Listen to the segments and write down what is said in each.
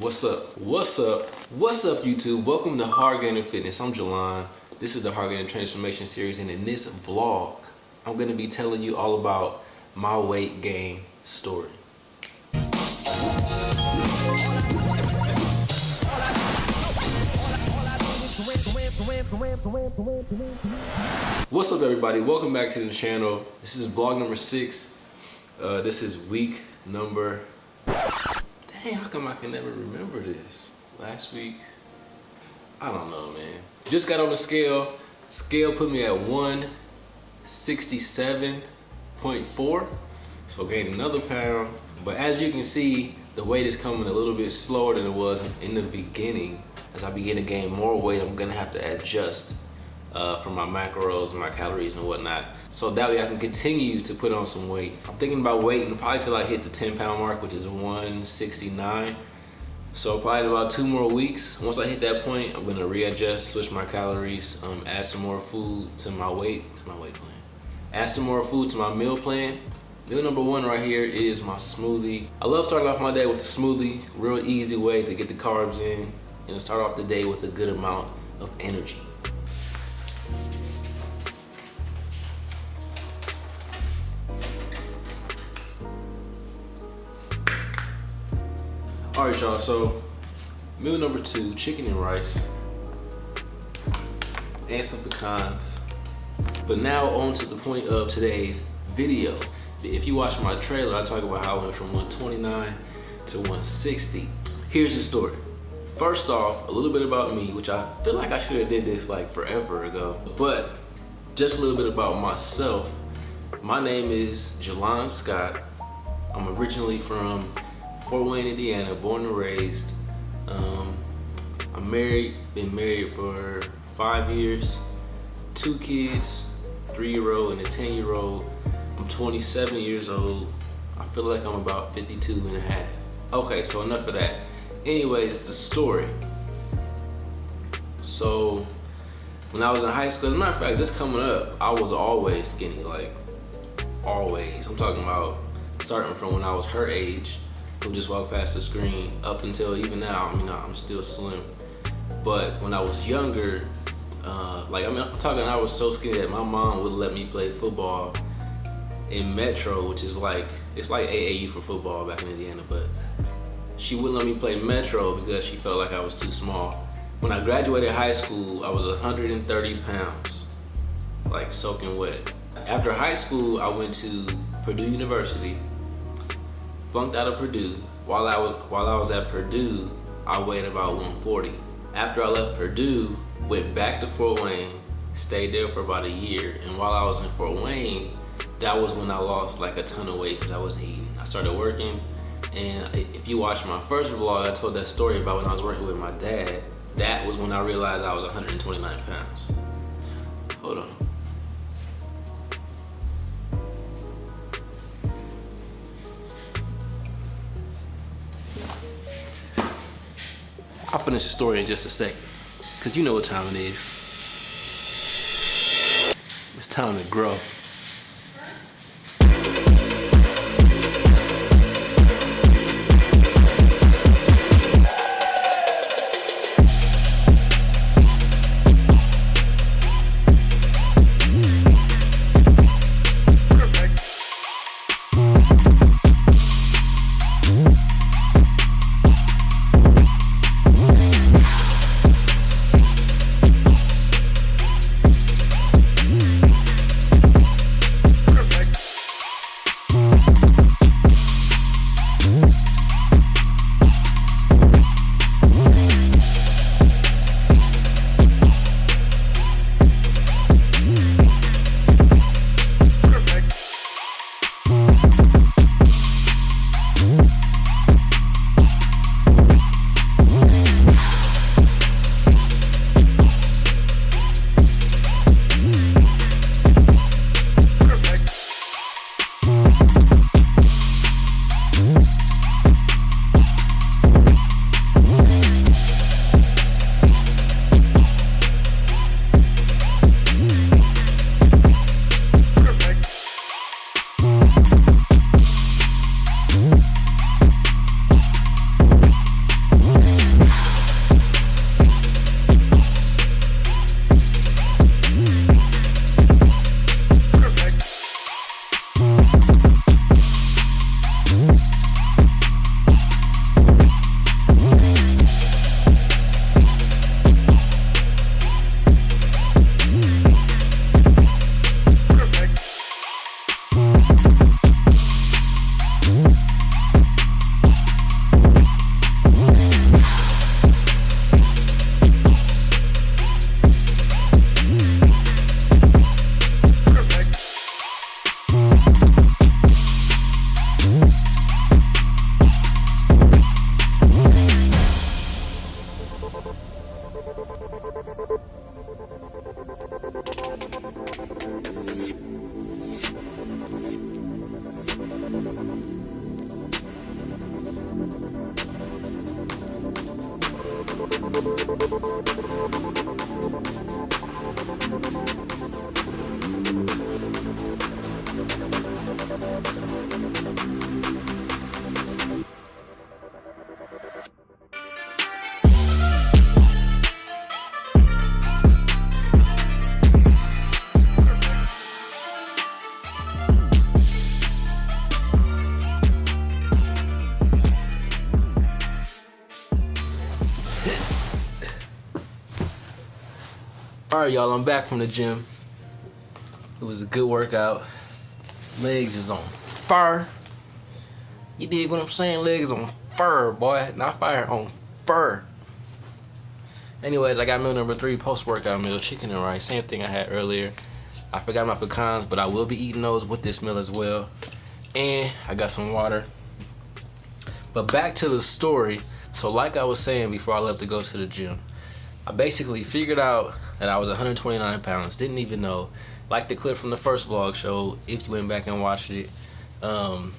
What's up? What's up? What's up, YouTube? Welcome to Hard Gainer Fitness. I'm Jelon. This is the Hard Gainer Transformation Series, and in this vlog, I'm gonna be telling you all about my weight gain story. What's up, everybody? Welcome back to the channel. This is vlog number six. Uh, this is week number Dang, how come I can never remember this? Last week, I don't know, man. Just got on the scale. Scale put me at 167.4. So gained another pound. But as you can see, the weight is coming a little bit slower than it was in the beginning. As I begin to gain more weight, I'm gonna have to adjust uh, for my macros and my calories and whatnot. So that way I can continue to put on some weight. I'm thinking about waiting probably till I hit the 10 pound mark, which is 169. So probably about two more weeks. Once I hit that point, I'm gonna readjust, switch my calories, um, add some more food to my weight, to my weight plan. Add some more food to my meal plan. Meal number one right here is my smoothie. I love starting off my day with a smoothie, real easy way to get the carbs in and start off the day with a good amount of energy. All right, y'all, so meal number two, chicken and rice, and some pecans. But now on to the point of today's video. If you watch my trailer, I talk about how I went from 129 to 160. Here's the story. First off, a little bit about me, which I feel like I should have did this like forever ago, but just a little bit about myself. My name is Jelon Scott. I'm originally from Fort Wayne, Indiana, born and raised. Um, I'm married, been married for five years, two kids, three-year-old and a 10-year-old. I'm 27 years old. I feel like I'm about 52 and a half. Okay, so enough of that. Anyways, the story. So, when I was in high school, as a matter of fact, this coming up, I was always skinny, like, always. I'm talking about starting from when I was her age who just walked past the screen up until even now, I mean, I'm still slim. But when I was younger, uh, like I mean, I'm talking, I was so skinny that my mom would let me play football in Metro, which is like, it's like AAU for football back in Indiana, but she wouldn't let me play Metro because she felt like I was too small. When I graduated high school, I was 130 pounds, like soaking wet. After high school, I went to Purdue University flunked out of Purdue. While I was while I was at Purdue, I weighed about 140. After I left Purdue, went back to Fort Wayne, stayed there for about a year. And while I was in Fort Wayne, that was when I lost like a ton of weight because I wasn't eating. I started working, and if you watch my first vlog, I told that story about when I was working with my dad. That was when I realized I was 129 pounds. Hold on. I'll finish the story in just a second. Cause you know what time it is. It's time to grow. All right, y'all, I'm back from the gym. It was a good workout. Legs is on fire. You dig what I'm saying? Legs on fur, boy. Not fire, on fur. Anyways, I got meal number three, post-workout meal, chicken and rice. Same thing I had earlier. I forgot my pecans, but I will be eating those with this meal as well. And I got some water. But back to the story. So like I was saying before I left to go to the gym, I basically figured out that I was 129 pounds. Didn't even know. Like the clip from the first vlog show, if you went back and watched it, um,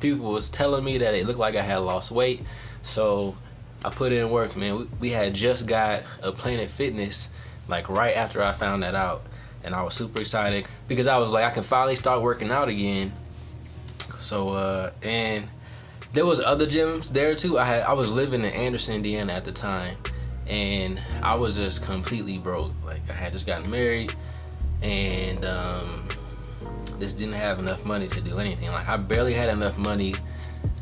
people was telling me that it looked like I had lost weight. So I put in work, man. We, we had just got a Planet Fitness like right after I found that out. And I was super excited because I was like, I can finally start working out again. So, uh, and there was other gyms there too. I had I was living in Anderson, Indiana at the time and I was just completely broke. Like I had just gotten married and um, just didn't have enough money to do anything. Like I barely had enough money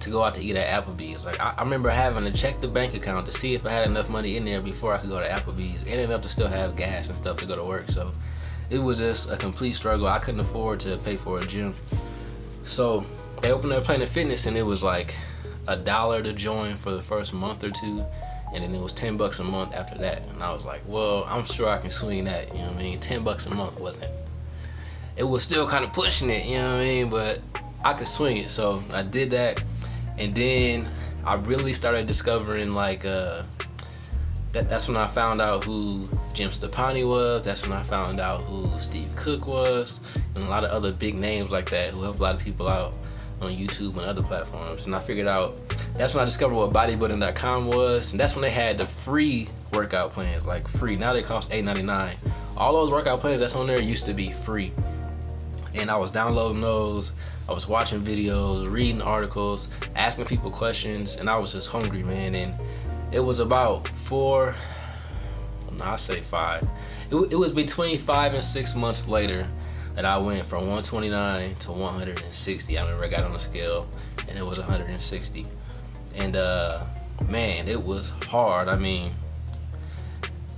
to go out to eat at Applebee's. Like I, I, remember having to check the bank account to see if I had enough money in there before I could go to Applebee's and enough to still have gas and stuff to go to work. So it was just a complete struggle. I couldn't afford to pay for a gym. So they opened up Planet Fitness and it was like a dollar to join for the first month or two and then it was 10 bucks a month after that. And I was like well I'm sure I can swing that you know what I mean? 10 bucks a month wasn't it was still kind of pushing it you know what I mean? But I could swing it. So I did that. And then I really started discovering like uh that, that's when I found out who Jim Stoppani was. That's when I found out who Steve Cook was. And a lot of other big names like that who helped a lot of people out on YouTube and other platforms. And I figured out that's when I discovered what bodybuilding.com was. And that's when they had the free workout plans, like free. Now they cost $8.99. All those workout plans that's on there used to be free. And I was downloading those. I was watching videos, reading articles, asking people questions, and I was just hungry, man. And it was about four, no, I say five. It, it was between five and six months later that I went from 129 to 160. I remember I got on the scale and it was 160 and uh, man, it was hard. I mean,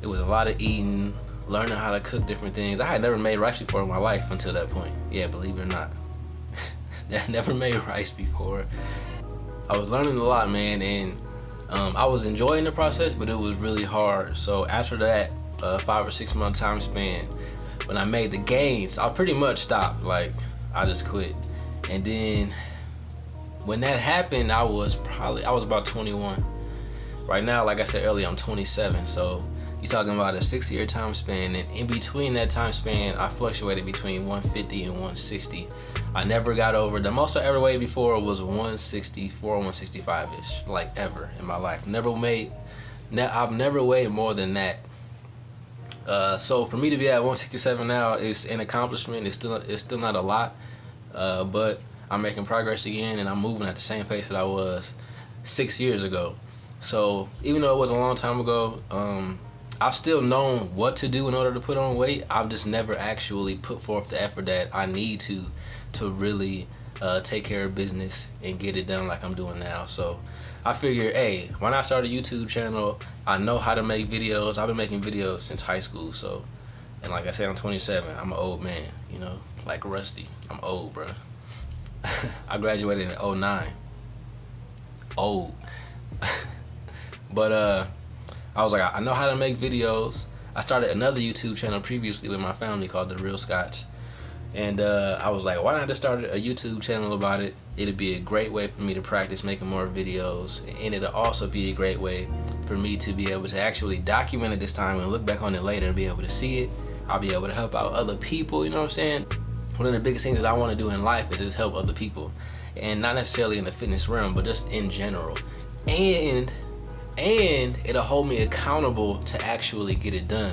it was a lot of eating, learning how to cook different things. I had never made rice before in my life until that point. Yeah, believe it or not. I never made rice before. I was learning a lot, man, and um, I was enjoying the process, but it was really hard. So after that uh, five or six month time span, when I made the gains, I pretty much stopped. Like, I just quit. And then when that happened, I was probably, I was about 21. Right now, like I said earlier, I'm 27. So you're talking about a six year time span. And in between that time span, I fluctuated between 150 and 160. I never got over, the most I ever weighed before was 164, 165-ish, like ever in my life. Never made, I've never weighed more than that. Uh, so for me to be at 167 now is an accomplishment. It's still, it's still not a lot, uh, but I'm making progress again and I'm moving at the same pace that I was six years ago. So even though it was a long time ago, um, I've still known what to do in order to put on weight. I've just never actually put forth the effort that I need to to really uh, take care of business and get it done like I'm doing now. So I figured, hey, when I start a YouTube channel, I know how to make videos. I've been making videos since high school. So, and like I said, I'm 27. I'm an old man, you know, like Rusty. I'm old, bro. I graduated in 09. Old. but uh, I was like, I know how to make videos. I started another YouTube channel previously with my family called The Real Scotch. And uh, I was like, why not just start a YouTube channel about it? It'd be a great way for me to practice making more videos. And it'll also be a great way for me to be able to actually document it this time and look back on it later and be able to see it. I'll be able to help out other people, you know what I'm saying? One of the biggest things that I want to do in life is just help other people and not necessarily in the fitness realm but just in general and and it'll hold me accountable to actually get it done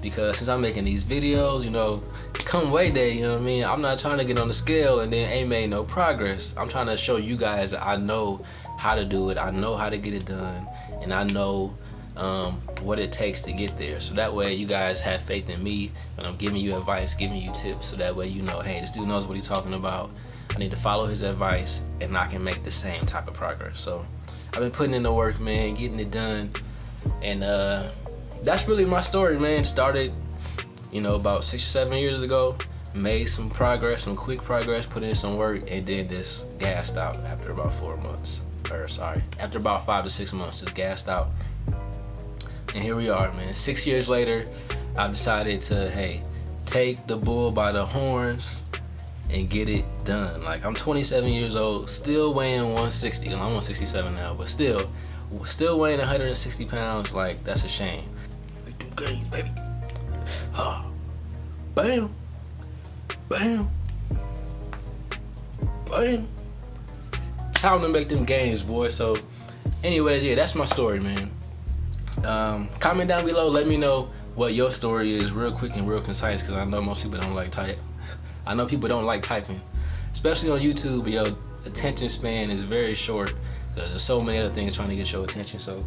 because since I'm making these videos, you know, come weigh day, you know what I mean? I'm not trying to get on the scale and then ain't made no progress. I'm trying to show you guys I know how to do it. I know how to get it done and I know um, what it takes to get there. So that way you guys have faith in me when I'm giving you advice, giving you tips. So that way you know, hey, this dude knows what he's talking about. I need to follow his advice and I can make the same type of progress. So I've been putting in the work, man, getting it done. And uh, that's really my story, man. Started, you know, about six or seven years ago. Made some progress, some quick progress, put in some work, and then just gassed out after about four months. Or sorry, after about five to six months, just gassed out. And here we are, man. Six years later, I've decided to, hey, take the bull by the horns and get it done. Like I'm 27 years old, still weighing 160. I'm 167 now, but still, still weighing 160 pounds. Like that's a shame games, baby. Ah. Bam. Bam. Bam. Time to make them games, boy. So, anyways, yeah, that's my story, man. Um, comment down below. Let me know what your story is real quick and real concise because I know most people don't like type. I know people don't like typing, especially on YouTube. Your attention span is very short because there's so many other things trying to get your attention. So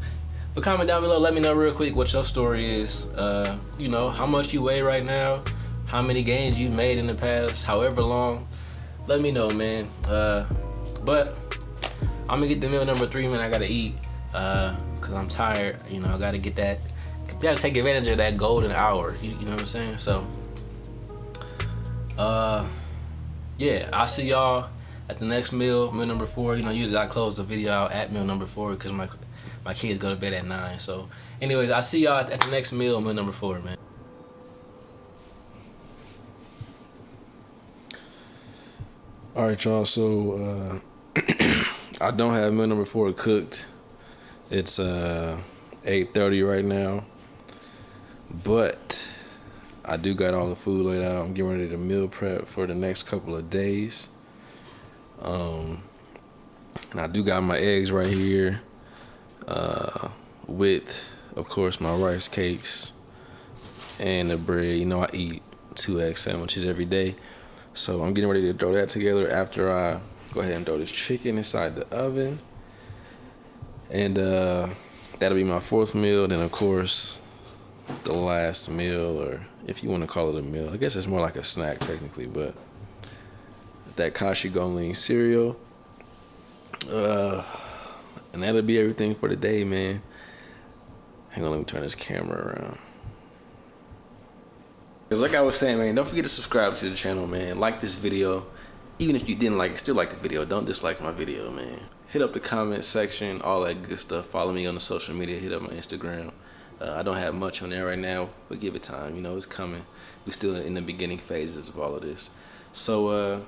but comment down below, let me know real quick what your story is. Uh, you know, how much you weigh right now, how many gains you've made in the past, however long. Let me know, man. Uh, but I'm gonna get the meal number three, man. I gotta eat, uh, cause I'm tired. You know, I gotta get that. gotta take advantage of that golden hour. You, you know what I'm saying? So, uh, yeah, I'll see y'all at the next meal, meal number four. You know, usually I close the video out at meal number four because my my kids go to bed at 9. So anyways, I'll see y'all at the next meal, meal number 4, man. All right, y'all. So uh, I don't have meal number four cooked. It's uh, 8:30 right now, but I do got all the food laid out. I'm getting ready to meal prep for the next couple of days. Um, and I do got my eggs right here uh, with, of course, my rice cakes and the bread. You know, I eat two egg sandwiches every day. So I'm getting ready to throw that together after I go ahead and throw this chicken inside the oven. And uh, that'll be my fourth meal. Then, of course, the last meal, or if you want to call it a meal, I guess it's more like a snack technically, but that Kashi GoLean cereal. Uh, and that'll be everything for today, man. Hang on, let me turn this camera around. Cause like I was saying, man, don't forget to subscribe to the channel, man. Like this video. Even if you didn't like it, still like the video. Don't dislike my video, man. Hit up the comment section, all that good stuff. Follow me on the social media. Hit up my Instagram. Uh, I don't have much on there right now, but give it time. You know, it's coming. We're still in the beginning phases of all of this. So, uh,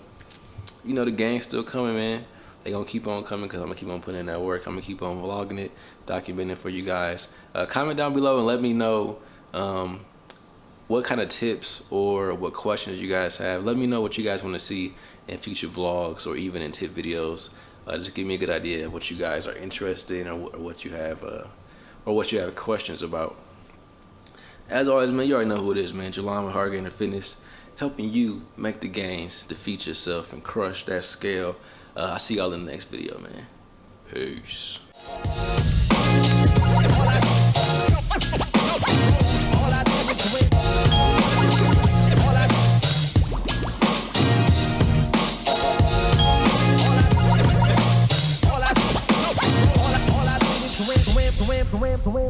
you know, the game's still coming, man they gonna keep on coming because I'm gonna keep on putting in that work. I'm gonna keep on vlogging it, documenting for you guys. Uh, comment down below and let me know um, what kind of tips or what questions you guys have. Let me know what you guys want to see in future vlogs or even in tip videos. Uh, just give me a good idea of what you guys are interested in or, or what you have uh, or what you have questions about. As always, man, you already know who it is, man. Jelon with Hard Gainer Fitness, helping you make the gains, defeat yourself, and crush that scale. Uh, I'll see y'all in the next video, man. Peace.